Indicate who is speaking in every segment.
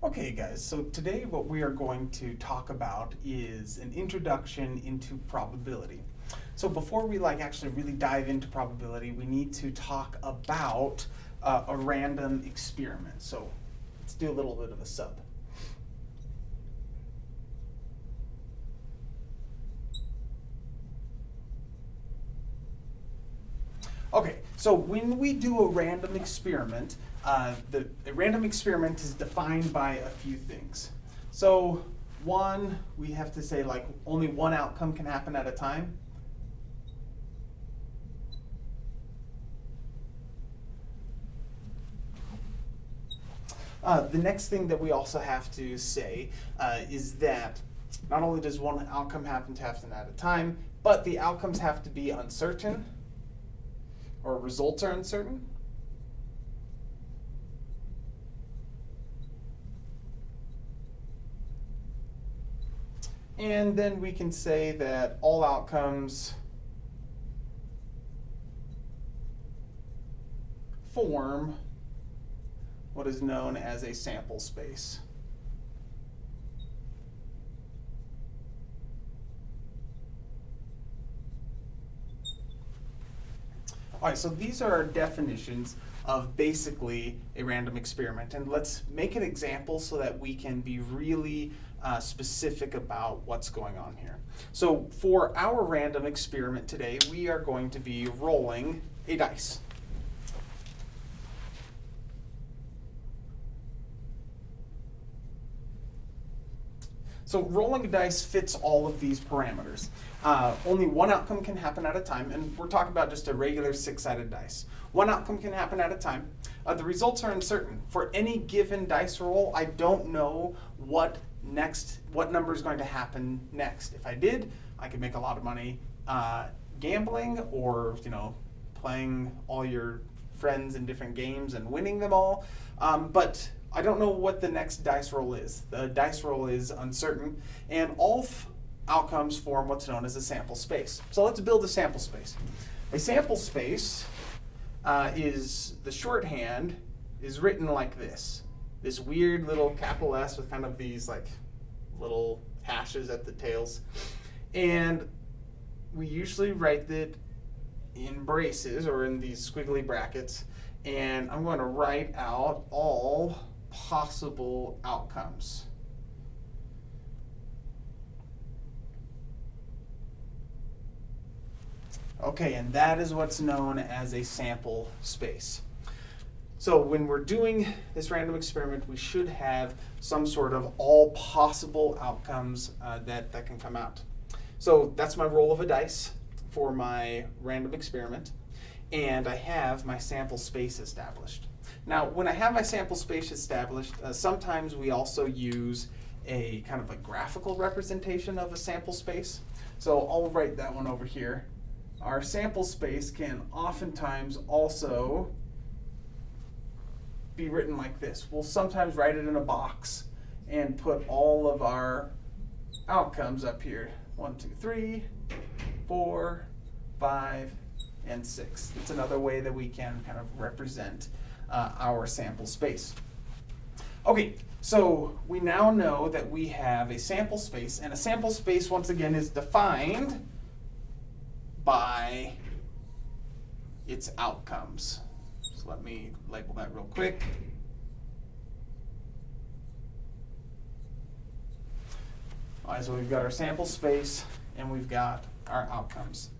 Speaker 1: Okay guys, so today what we are going to talk about is an introduction into probability. So before we like actually really dive into probability, we need to talk about uh, a random experiment. So let's do a little bit of a sub. Okay, so when we do a random experiment, uh, the, random experiment is defined by a few things. So one, we have to say like only one outcome can happen at a time. Uh, the next thing that we also have to say uh, is that not only does one outcome happen to happen at a time, but the outcomes have to be uncertain or results are uncertain. And then we can say that all outcomes form what is known as a sample space. All right, so these are our definitions of basically a random experiment. And let's make an example so that we can be really uh, specific about what's going on here. So for our random experiment today, we are going to be rolling a dice. So rolling a dice fits all of these parameters. Uh, only one outcome can happen at a time, and we're talking about just a regular six-sided dice. One outcome can happen at a time. Uh, the results are uncertain. For any given dice roll, I don't know what next, what number is going to happen next. If I did, I could make a lot of money uh, gambling or you know playing all your friends in different games and winning them all. Um, but I don't know what the next dice roll is. The dice roll is uncertain, and all outcomes form what's known as a sample space. So let's build a sample space. A sample space uh, is the shorthand is written like this. This weird little capital S with kind of these like little hashes at the tails. And we usually write it in braces or in these squiggly brackets. And I'm going to write out all possible outcomes. Okay, and that is what's known as a sample space. So when we're doing this random experiment, we should have some sort of all possible outcomes uh, that, that can come out. So that's my roll of a dice for my random experiment. And I have my sample space established. Now, when I have my sample space established, uh, sometimes we also use a kind of a graphical representation of a sample space. So I'll write that one over here. Our sample space can oftentimes also be written like this. We'll sometimes write it in a box and put all of our outcomes up here. One, two, three, four, five, and six. It's another way that we can kind of represent uh, our sample space. Okay, so we now know that we have a sample space, and a sample space, once again, is defined by its outcomes. So let me label that real quick. All right, so we've got our sample space, and we've got our outcomes.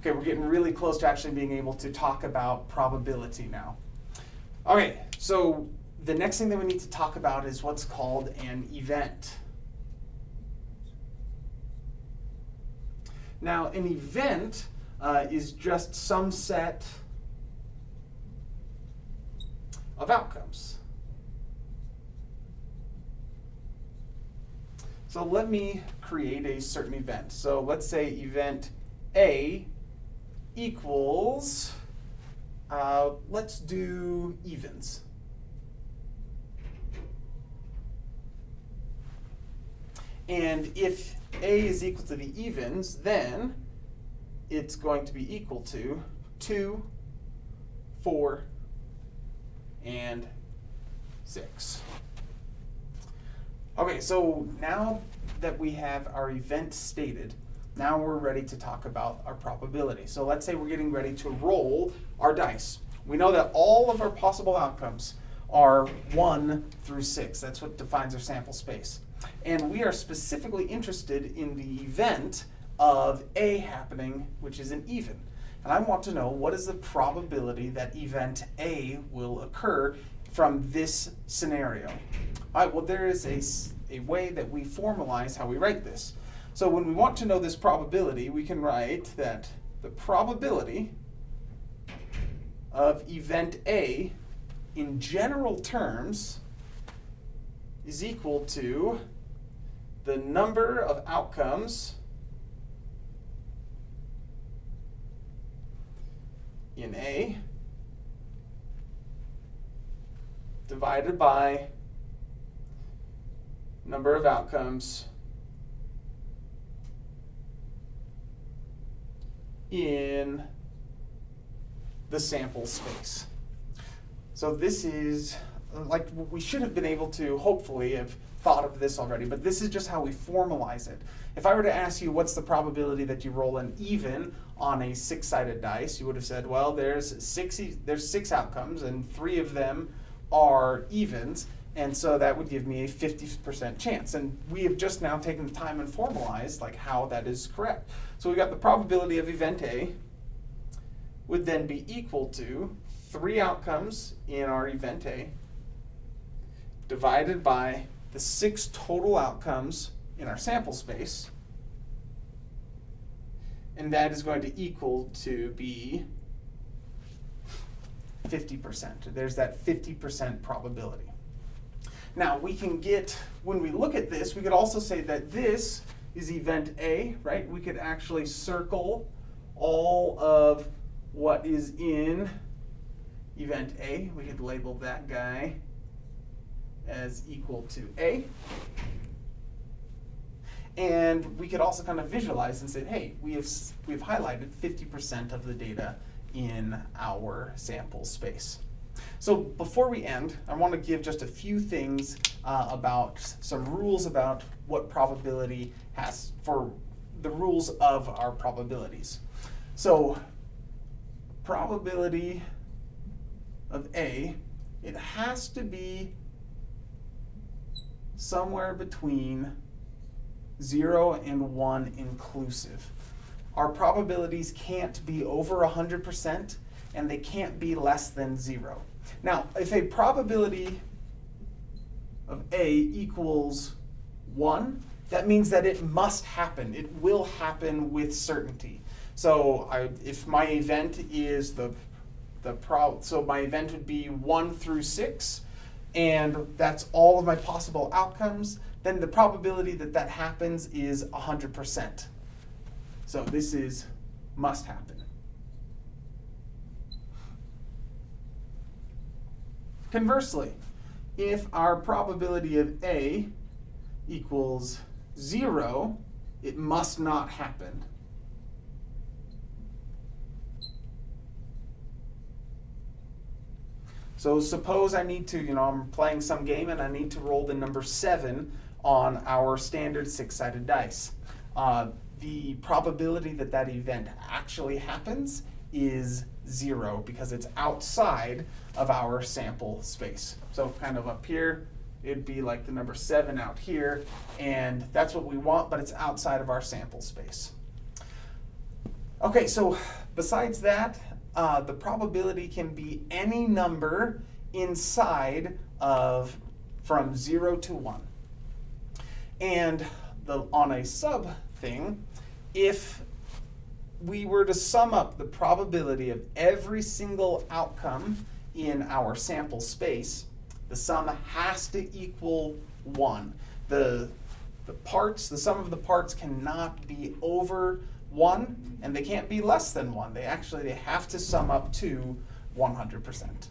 Speaker 1: Okay, we're getting really close to actually being able to talk about probability now. Okay, so the next thing that we need to talk about is what's called an event. Now, an event uh, is just some set of outcomes. So let me create a certain event. So let's say event A equals uh, let's do evens. And if A is equal to the evens, then it's going to be equal to 2, 4, and 6. Okay, so now that we have our event stated, now we're ready to talk about our probability. So let's say we're getting ready to roll our dice. We know that all of our possible outcomes are 1 through 6. That's what defines our sample space. And we are specifically interested in the event of A happening, which is an even. And I want to know what is the probability that event A will occur from this scenario. All right, well, there is a, a way that we formalize how we write this. So when we want to know this probability, we can write that the probability of event A in general terms is equal to the number of outcomes in A divided by number of outcomes in the sample space. So this is, like, we should have been able to hopefully have thought of this already, but this is just how we formalize it. If I were to ask you what's the probability that you roll an even on a six-sided dice, you would have said, well, there's six, there's six outcomes and three of them are evens, and so that would give me a 50% chance. And we have just now taken the time and formalized like how that is correct. So we got the probability of event A would then be equal to three outcomes in our event A divided by the six total outcomes in our sample space. And that is going to equal to be 50%. There's that 50% probability. Now we can get, when we look at this, we could also say that this is event A, right? We could actually circle all of what is in event A. We could label that guy as equal to A. And we could also kind of visualize and say, hey, we have, we've highlighted 50% of the data in our sample space. So before we end, I want to give just a few things uh, about some rules about what probability has for the rules of our probabilities. So probability of A, it has to be somewhere between 0 and 1 inclusive. Our probabilities can't be over 100% and they can't be less than 0. Now, if a probability of A equals 1, that means that it must happen. It will happen with certainty. So I, if my event is the, the so my event would be 1 through 6, and that's all of my possible outcomes, then the probability that that happens is 100%. So this is must happen. Conversely, if our probability of A equals 0, it must not happen. So suppose I need to, you know, I'm playing some game and I need to roll the number seven on our standard six-sided dice. Uh, the probability that that event actually happens is zero because it's outside of our sample space. So kind of up here, it'd be like the number seven out here, and that's what we want, but it's outside of our sample space. Okay, so besides that, uh, the probability can be any number inside of from 0 to 1. And the, on a sub thing, if we were to sum up the probability of every single outcome in our sample space, the sum has to equal 1. The, the parts, the sum of the parts cannot be over one, and they can't be less than one. They actually they have to sum up to 100%.